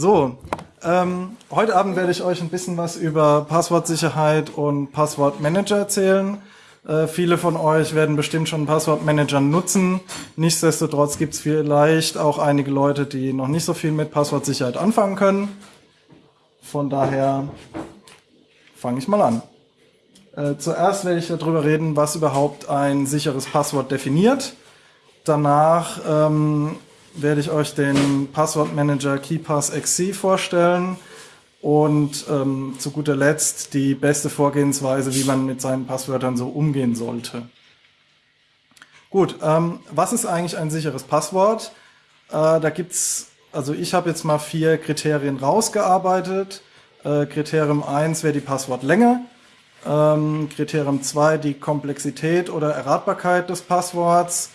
So, ähm, heute Abend werde ich euch ein bisschen was über Passwortsicherheit und Passwortmanager erzählen. Äh, viele von euch werden bestimmt schon Passwortmanager nutzen. Nichtsdestotrotz gibt es vielleicht auch einige Leute, die noch nicht so viel mit Passwortsicherheit anfangen können. Von daher fange ich mal an. Äh, zuerst werde ich darüber reden, was überhaupt ein sicheres Passwort definiert. Danach ähm, werde ich euch den Passwortmanager KeyPass XC vorstellen und ähm, zu guter Letzt die beste Vorgehensweise, wie man mit seinen Passwörtern so umgehen sollte. Gut, ähm, was ist eigentlich ein sicheres Passwort? Äh, da gibt's, also ich habe jetzt mal vier Kriterien rausgearbeitet. Äh, Kriterium 1 wäre die Passwortlänge. Ähm, Kriterium 2 die Komplexität oder Erratbarkeit des Passworts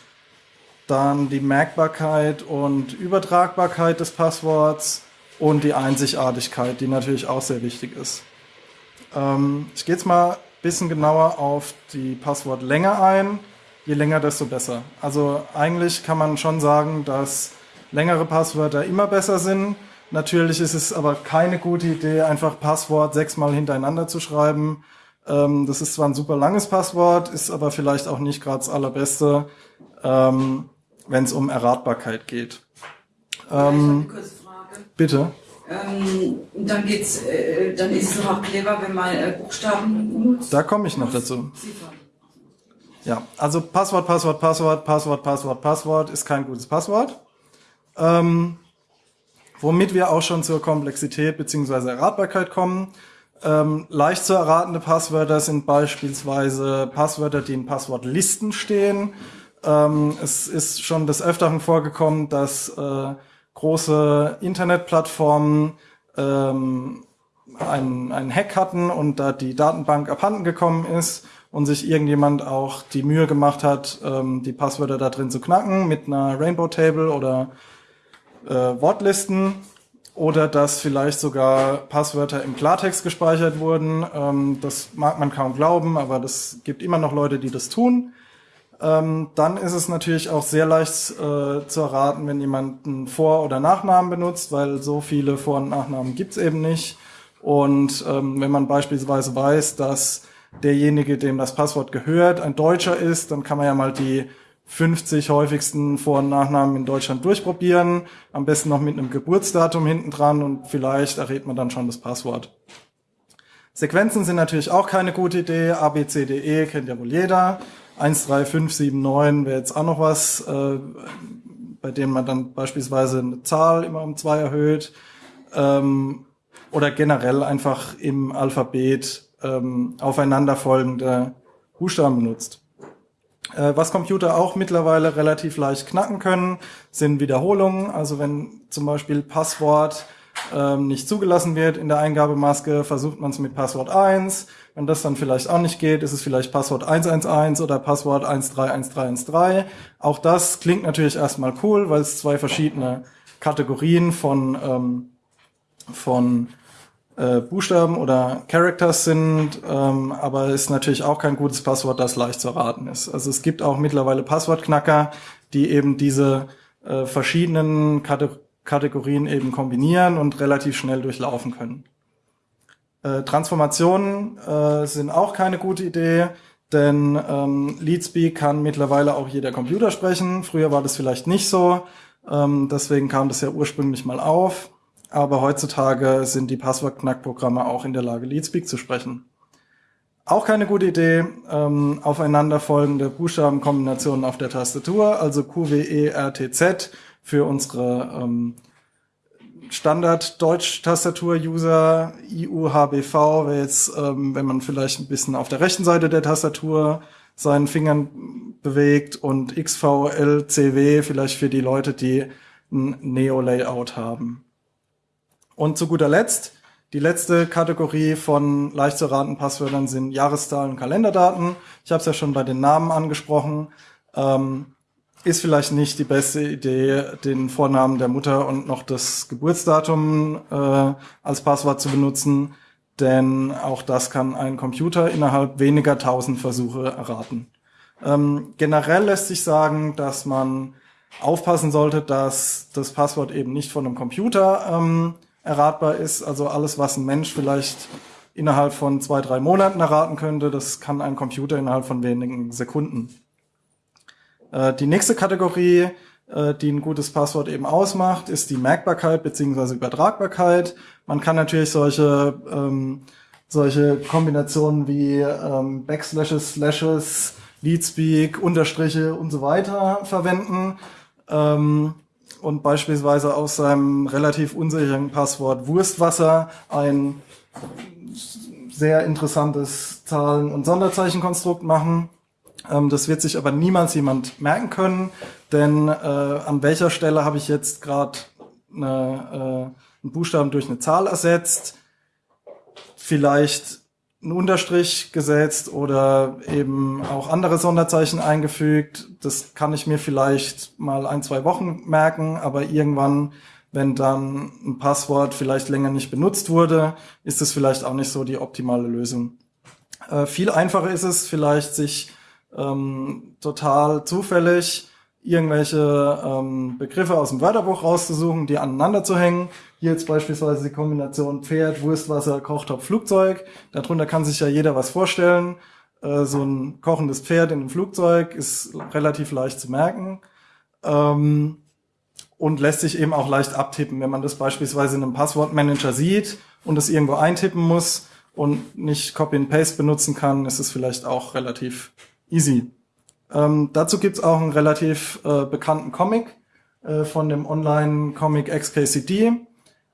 dann die Merkbarkeit und Übertragbarkeit des Passworts und die Einzigartigkeit, die natürlich auch sehr wichtig ist. Ähm, ich gehe jetzt mal ein bisschen genauer auf die Passwortlänge ein. Je länger, desto besser. Also eigentlich kann man schon sagen, dass längere Passwörter immer besser sind. Natürlich ist es aber keine gute Idee, einfach Passwort sechsmal hintereinander zu schreiben. Ähm, das ist zwar ein super langes Passwort, ist aber vielleicht auch nicht gerade das allerbeste. Ähm, wenn es um Erratbarkeit geht. Ähm, kurze Frage. Bitte. Ähm, dann geht's, äh, dann ist es auch clever, wenn man äh, Buchstaben nutzt. Da komme ich noch dazu. Ja, also Passwort, Passwort, Passwort, Passwort, Passwort, Passwort ist kein gutes Passwort. Ähm, womit wir auch schon zur Komplexität bzw. Erratbarkeit kommen. Ähm, leicht zu erratende Passwörter sind beispielsweise Passwörter, die in Passwortlisten stehen ähm, es ist schon des Öfteren vorgekommen, dass äh, große Internetplattformen ähm, einen, einen Hack hatten und da die Datenbank abhanden gekommen ist und sich irgendjemand auch die Mühe gemacht hat, ähm, die Passwörter da drin zu knacken mit einer Rainbow Table oder äh, Wortlisten oder dass vielleicht sogar Passwörter im Klartext gespeichert wurden. Ähm, das mag man kaum glauben, aber das gibt immer noch Leute, die das tun. Ähm, dann ist es natürlich auch sehr leicht äh, zu erraten, wenn jemand einen Vor- oder Nachnamen benutzt, weil so viele Vor- und Nachnamen gibt's eben nicht. Und ähm, wenn man beispielsweise weiß, dass derjenige, dem das Passwort gehört, ein Deutscher ist, dann kann man ja mal die 50 häufigsten Vor- und Nachnamen in Deutschland durchprobieren. Am besten noch mit einem Geburtsdatum hinten dran und vielleicht errät man dann schon das Passwort. Sequenzen sind natürlich auch keine gute Idee. A, B, C, D, E kennt ja wohl jeder. 1, 3, 5, 7, 9 wäre jetzt auch noch was, äh, bei dem man dann beispielsweise eine Zahl immer um zwei erhöht. Ähm, oder generell einfach im Alphabet ähm, aufeinanderfolgende Buchstaben benutzt. Äh, was Computer auch mittlerweile relativ leicht knacken können, sind Wiederholungen. Also wenn zum Beispiel Passwort ähm, nicht zugelassen wird in der Eingabemaske, versucht man es mit Passwort 1. Wenn das dann vielleicht auch nicht geht, ist es vielleicht Passwort 111 oder Passwort 131313. Auch das klingt natürlich erstmal cool, weil es zwei verschiedene Kategorien von, ähm, von äh, Buchstaben oder Characters sind, ähm, aber ist natürlich auch kein gutes Passwort, das leicht zu erraten ist. Also es gibt auch mittlerweile Passwortknacker, die eben diese äh, verschiedenen Kategorien Kategorien eben kombinieren und relativ schnell durchlaufen können. Äh, Transformationen äh, sind auch keine gute Idee, denn ähm, Leadspeak kann mittlerweile auch jeder Computer sprechen. Früher war das vielleicht nicht so, ähm, deswegen kam das ja ursprünglich mal auf. Aber heutzutage sind die Passwortknackprogramme auch in der Lage, Leadspeak zu sprechen. Auch keine gute Idee, ähm, aufeinanderfolgende Buchstabenkombinationen auf der Tastatur, also Q, W, E, R, T, Z für unsere ähm, Standard-Deutsch-Tastatur-User, IUHBV, wäre jetzt, ähm, wenn man vielleicht ein bisschen auf der rechten Seite der Tastatur seinen Fingern bewegt und XVLCW vielleicht für die Leute, die ein Neo-Layout haben. Und zu guter Letzt, die letzte Kategorie von leicht zu raten Passwörtern sind Jahreszahlen und Kalenderdaten. Ich habe es ja schon bei den Namen angesprochen. Ähm, ist vielleicht nicht die beste Idee, den Vornamen der Mutter und noch das Geburtsdatum äh, als Passwort zu benutzen, denn auch das kann ein Computer innerhalb weniger tausend Versuche erraten. Ähm, generell lässt sich sagen, dass man aufpassen sollte, dass das Passwort eben nicht von einem Computer ähm, erratbar ist. Also alles, was ein Mensch vielleicht innerhalb von zwei, drei Monaten erraten könnte, das kann ein Computer innerhalb von wenigen Sekunden. Äh, die nächste Kategorie, äh, die ein gutes Passwort eben ausmacht, ist die Merkbarkeit bzw. Übertragbarkeit. Man kann natürlich solche, ähm, solche Kombinationen wie ähm, Backslashes, Slashes, Leadspeak, Unterstriche und so weiter verwenden. Ähm, und beispielsweise aus seinem relativ unsicheren Passwort Wurstwasser ein sehr interessantes Zahlen- und Sonderzeichenkonstrukt machen. Ähm, das wird sich aber niemals jemand merken können, denn äh, an welcher Stelle habe ich jetzt gerade eine, äh, einen Buchstaben durch eine Zahl ersetzt, vielleicht einen Unterstrich gesetzt oder eben auch andere Sonderzeichen eingefügt. Das kann ich mir vielleicht mal ein, zwei Wochen merken, aber irgendwann, wenn dann ein Passwort vielleicht länger nicht benutzt wurde, ist es vielleicht auch nicht so die optimale Lösung. Äh, viel einfacher ist es vielleicht, sich ähm, total zufällig irgendwelche ähm, Begriffe aus dem Wörterbuch rauszusuchen, die aneinander zu hängen. Hier jetzt beispielsweise die Kombination Pferd, Wurstwasser, Kochtopf, Flugzeug. Darunter kann sich ja jeder was vorstellen. Äh, so ein kochendes Pferd in einem Flugzeug ist relativ leicht zu merken. Ähm, und lässt sich eben auch leicht abtippen. Wenn man das beispielsweise in einem Passwortmanager sieht und es irgendwo eintippen muss und nicht Copy and Paste benutzen kann, ist es vielleicht auch relativ easy. Ähm, dazu gibt's auch einen relativ äh, bekannten Comic äh, von dem Online-Comic XKCD,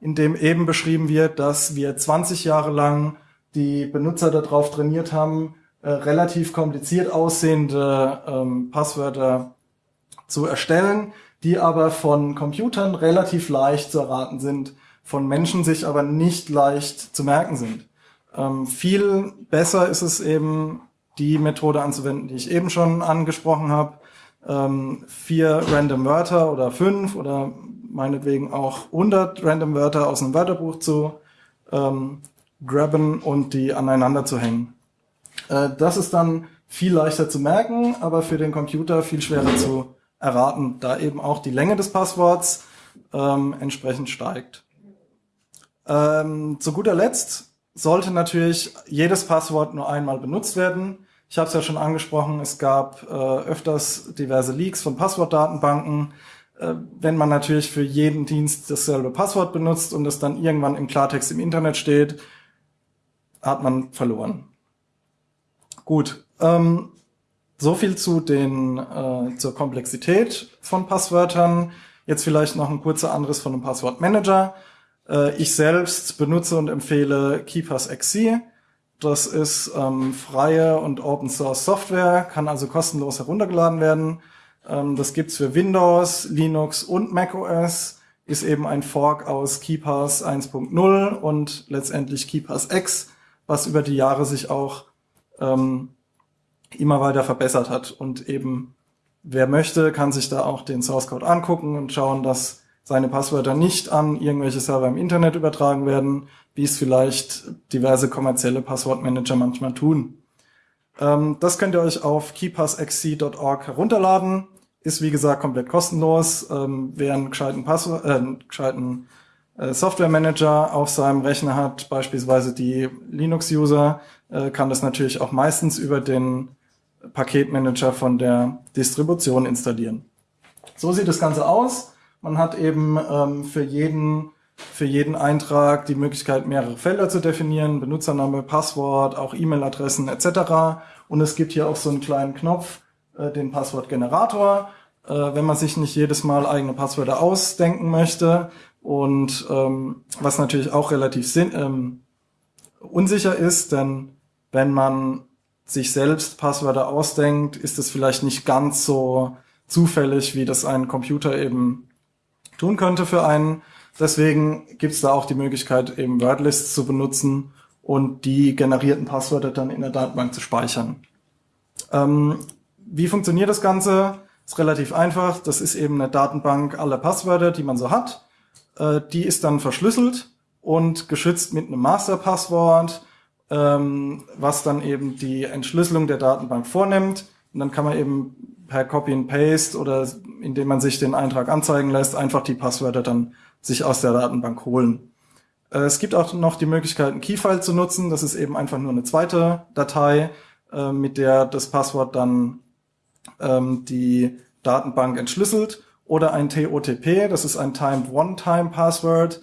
in dem eben beschrieben wird, dass wir 20 Jahre lang die Benutzer darauf trainiert haben, äh, relativ kompliziert aussehende ähm, Passwörter zu erstellen, die aber von Computern relativ leicht zu erraten sind, von Menschen sich aber nicht leicht zu merken sind. Ähm, viel besser ist es eben die Methode anzuwenden, die ich eben schon angesprochen habe. Ähm, vier random Wörter oder fünf oder meinetwegen auch 100 random Wörter aus einem Wörterbuch zu ähm, grabben und die aneinander zu hängen. Äh, das ist dann viel leichter zu merken, aber für den Computer viel schwerer zu erraten, da eben auch die Länge des Passworts ähm, entsprechend steigt. Ähm, zu guter Letzt sollte natürlich jedes Passwort nur einmal benutzt werden. Ich habe es ja schon angesprochen, es gab äh, öfters diverse Leaks von Passwortdatenbanken. Äh, wenn man natürlich für jeden Dienst dasselbe Passwort benutzt und es dann irgendwann im Klartext im Internet steht, hat man verloren. Gut, ähm, so viel zu den äh, zur Komplexität von Passwörtern. Jetzt vielleicht noch ein kurzer Anderes von einem Passwortmanager. Äh, ich selbst benutze und empfehle KeePassXC. Das ist ähm, freie und Open Source Software, kann also kostenlos heruntergeladen werden. Ähm, das gibt's für Windows, Linux und macOS. Ist eben ein Fork aus KeePass 1.0 und letztendlich KeePass X, was über die Jahre sich auch ähm, immer weiter verbessert hat. Und eben, wer möchte, kann sich da auch den Source Code angucken und schauen, dass seine Passwörter nicht an irgendwelche Server im Internet übertragen werden, wie es vielleicht diverse kommerzielle Passwortmanager manchmal tun. Ähm, das könnt ihr euch auf keypassxc.org herunterladen. Ist wie gesagt komplett kostenlos. Ähm, wer einen gescheiten, Passwort, äh, einen gescheiten äh, Software auf seinem Rechner hat, beispielsweise die Linux-User, äh, kann das natürlich auch meistens über den Paketmanager von der Distribution installieren. So sieht das Ganze aus. Man hat eben ähm, für jeden für jeden Eintrag die Möglichkeit, mehrere Felder zu definieren, Benutzername, Passwort, auch E-Mail-Adressen etc. Und es gibt hier auch so einen kleinen Knopf, äh, den Passwortgenerator, äh, wenn man sich nicht jedes Mal eigene Passwörter ausdenken möchte. Und ähm, was natürlich auch relativ sinn ähm, unsicher ist, denn wenn man sich selbst Passwörter ausdenkt, ist es vielleicht nicht ganz so zufällig, wie das ein Computer eben tun könnte für einen. Deswegen gibt es da auch die Möglichkeit, eben Wordlists zu benutzen und die generierten Passwörter dann in der Datenbank zu speichern. Ähm, wie funktioniert das Ganze? Ist relativ einfach. Das ist eben eine Datenbank aller Passwörter, die man so hat. Äh, die ist dann verschlüsselt und geschützt mit einem Masterpasswort, ähm, was dann eben die Entschlüsselung der Datenbank vornimmt. Und dann kann man eben per Copy and Paste oder indem man sich den Eintrag anzeigen lässt, einfach die Passwörter dann sich aus der Datenbank holen. Äh, es gibt auch noch die Möglichkeit, ein Keyfile zu nutzen. Das ist eben einfach nur eine zweite Datei, äh, mit der das Passwort dann ähm, die Datenbank entschlüsselt. Oder ein TOTP, das ist ein Timed One-Time Password.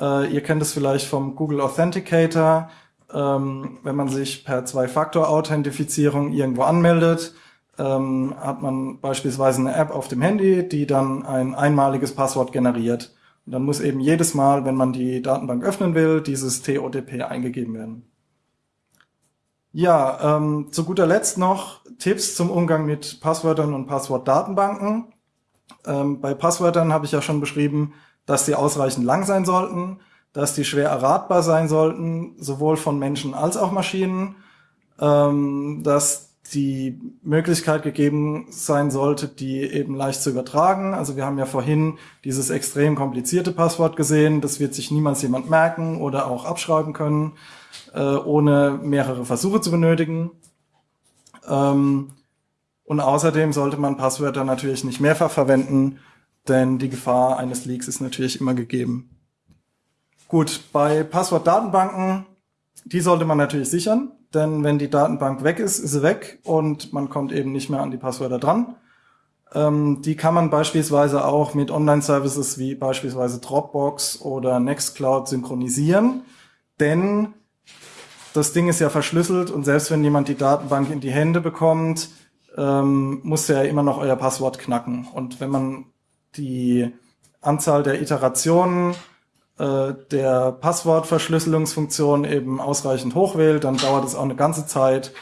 Äh, ihr kennt es vielleicht vom Google Authenticator. Ähm, wenn man sich per Zwei-Faktor-Authentifizierung irgendwo anmeldet, ähm, hat man beispielsweise eine App auf dem Handy, die dann ein einmaliges Passwort generiert. Und dann muss eben jedes Mal, wenn man die Datenbank öffnen will, dieses TOTP eingegeben werden. Ja, ähm, zu guter Letzt noch Tipps zum Umgang mit Passwörtern und Passwortdatenbanken. Ähm, bei Passwörtern habe ich ja schon beschrieben, dass sie ausreichend lang sein sollten, dass die schwer erratbar sein sollten, sowohl von Menschen als auch Maschinen, ähm, dass die Möglichkeit gegeben sein sollte, die eben leicht zu übertragen. Also wir haben ja vorhin dieses extrem komplizierte Passwort gesehen. Das wird sich niemals jemand merken oder auch abschreiben können, äh, ohne mehrere Versuche zu benötigen. Ähm, und außerdem sollte man Passwörter natürlich nicht mehrfach verwenden, denn die Gefahr eines Leaks ist natürlich immer gegeben. Gut, bei Passwortdatenbanken, die sollte man natürlich sichern denn wenn die Datenbank weg ist, ist sie weg und man kommt eben nicht mehr an die Passwörter dran. Ähm, die kann man beispielsweise auch mit Online-Services wie beispielsweise Dropbox oder Nextcloud synchronisieren, denn das Ding ist ja verschlüsselt und selbst wenn jemand die Datenbank in die Hände bekommt, ähm, muss er ja immer noch euer Passwort knacken. Und wenn man die Anzahl der Iterationen äh, der Passwortverschlüsselungsfunktion eben ausreichend hoch wählt, dann dauert es auch eine ganze Zeit,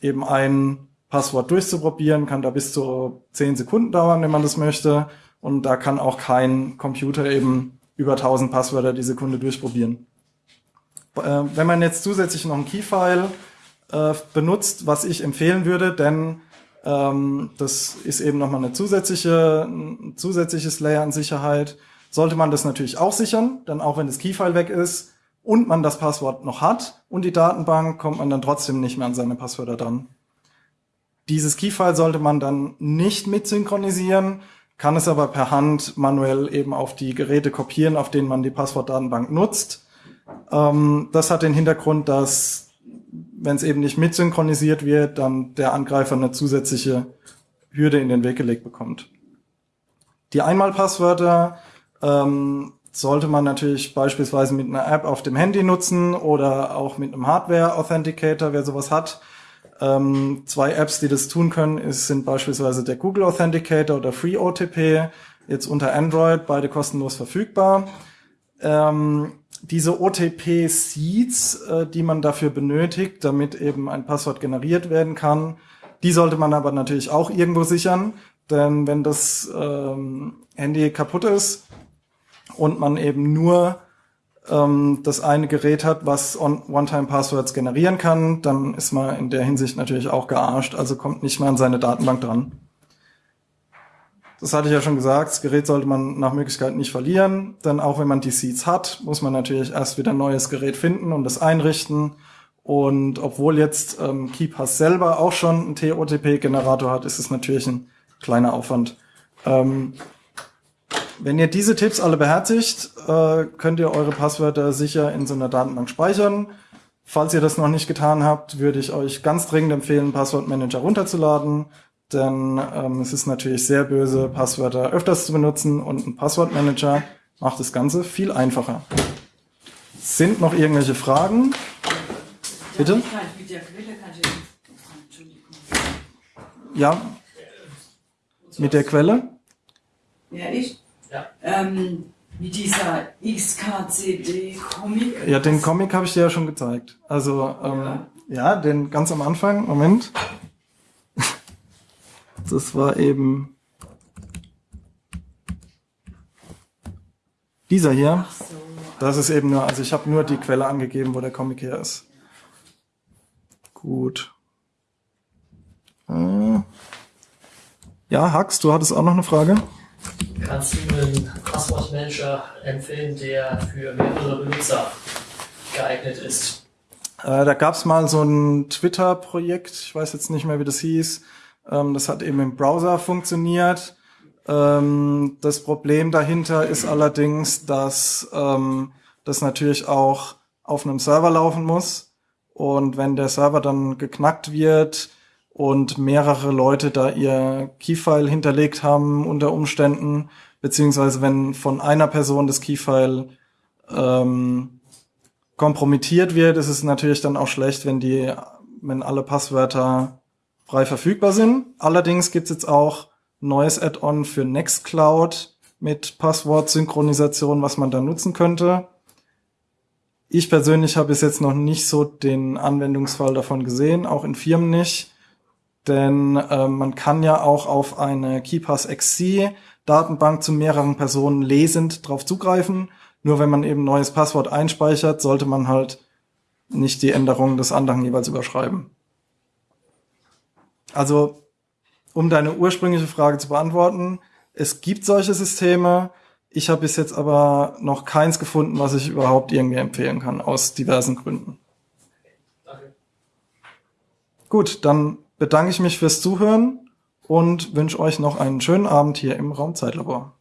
eben ein Passwort durchzuprobieren, kann da bis zu zehn Sekunden dauern, wenn man das möchte. Und da kann auch kein Computer eben über 1000 Passwörter die Sekunde durchprobieren. Äh, wenn man jetzt zusätzlich noch ein Keyfile äh, benutzt, was ich empfehlen würde, denn ähm, das ist eben nochmal eine zusätzliche, ein zusätzliches Layer an Sicherheit, sollte man das natürlich auch sichern, denn auch wenn das Keyfile weg ist und man das Passwort noch hat und die Datenbank, kommt man dann trotzdem nicht mehr an seine Passwörter dran. Dieses Keyfile sollte man dann nicht mit synchronisieren, kann es aber per Hand manuell eben auf die Geräte kopieren, auf denen man die Passwortdatenbank nutzt. Ähm, das hat den Hintergrund, dass wenn es eben nicht mit synchronisiert wird, dann der Angreifer eine zusätzliche Hürde in den Weg gelegt bekommt. Die Einmalpasswörter ähm, sollte man natürlich beispielsweise mit einer App auf dem Handy nutzen oder auch mit einem Hardware-Authenticator, wer sowas hat. Ähm, zwei Apps, die das tun können, ist, sind beispielsweise der Google Authenticator oder FreeOTP, jetzt unter Android, beide kostenlos verfügbar. Ähm, diese OTP-Seeds, äh, die man dafür benötigt, damit eben ein Passwort generiert werden kann, die sollte man aber natürlich auch irgendwo sichern, denn wenn das ähm, Handy kaputt ist, und man eben nur ähm, das eine Gerät hat, was One-Time-Passwords generieren kann, dann ist man in der Hinsicht natürlich auch gearscht, also kommt nicht mehr an seine Datenbank dran. Das hatte ich ja schon gesagt, das Gerät sollte man nach Möglichkeit nicht verlieren, denn auch wenn man die Seeds hat, muss man natürlich erst wieder ein neues Gerät finden und das einrichten. Und obwohl jetzt ähm, KeyPass selber auch schon einen TOTP-Generator hat, ist es natürlich ein kleiner Aufwand. Ähm, wenn ihr diese Tipps alle beherzigt, äh, könnt ihr eure Passwörter sicher in so einer Datenbank speichern. Falls ihr das noch nicht getan habt, würde ich euch ganz dringend empfehlen, Passwortmanager runterzuladen, denn ähm, es ist natürlich sehr böse, Passwörter öfters zu benutzen und ein Passwortmanager macht das Ganze viel einfacher. Sind noch irgendwelche Fragen? Bitte? Ja, mit der Quelle? Ja, ich. Ja. Ähm, wie dieser XKCD-Comic. Ja, den Comic habe ich dir ja schon gezeigt. Also, ähm, ja. ja, den ganz am Anfang, Moment. Das war eben dieser hier. Ach so. Das ist eben nur, also ich habe nur die Quelle angegeben, wo der Comic her ist. Gut. Äh. Ja, Hax, du hattest auch noch eine Frage? Kannst du einen Passwortmanager empfehlen, der für mehrere Benutzer geeignet ist? Äh, da gab es mal so ein Twitter-Projekt, ich weiß jetzt nicht mehr, wie das hieß. Ähm, das hat eben im Browser funktioniert. Ähm, das Problem dahinter ist allerdings, dass ähm, das natürlich auch auf einem Server laufen muss. Und wenn der Server dann geknackt wird und mehrere Leute da ihr Keyfile hinterlegt haben unter Umständen, beziehungsweise wenn von einer Person das Keyfile ähm, kompromittiert wird, ist es natürlich dann auch schlecht, wenn die, wenn alle Passwörter frei verfügbar sind. Allerdings gibt es jetzt auch neues Add-on für Nextcloud mit Passwortsynchronisation, was man da nutzen könnte. Ich persönlich habe bis jetzt noch nicht so den Anwendungsfall davon gesehen, auch in Firmen nicht. Denn äh, man kann ja auch auf eine KeyPass XC Datenbank zu mehreren Personen lesend drauf zugreifen. Nur wenn man eben neues Passwort einspeichert, sollte man halt nicht die Änderungen des anderen jeweils überschreiben. Also, um deine ursprüngliche Frage zu beantworten, es gibt solche Systeme. Ich habe bis jetzt aber noch keins gefunden, was ich überhaupt irgendwie empfehlen kann, aus diversen Gründen. Danke. Gut, dann bedanke ich mich fürs Zuhören und wünsche euch noch einen schönen Abend hier im Raumzeitlabor.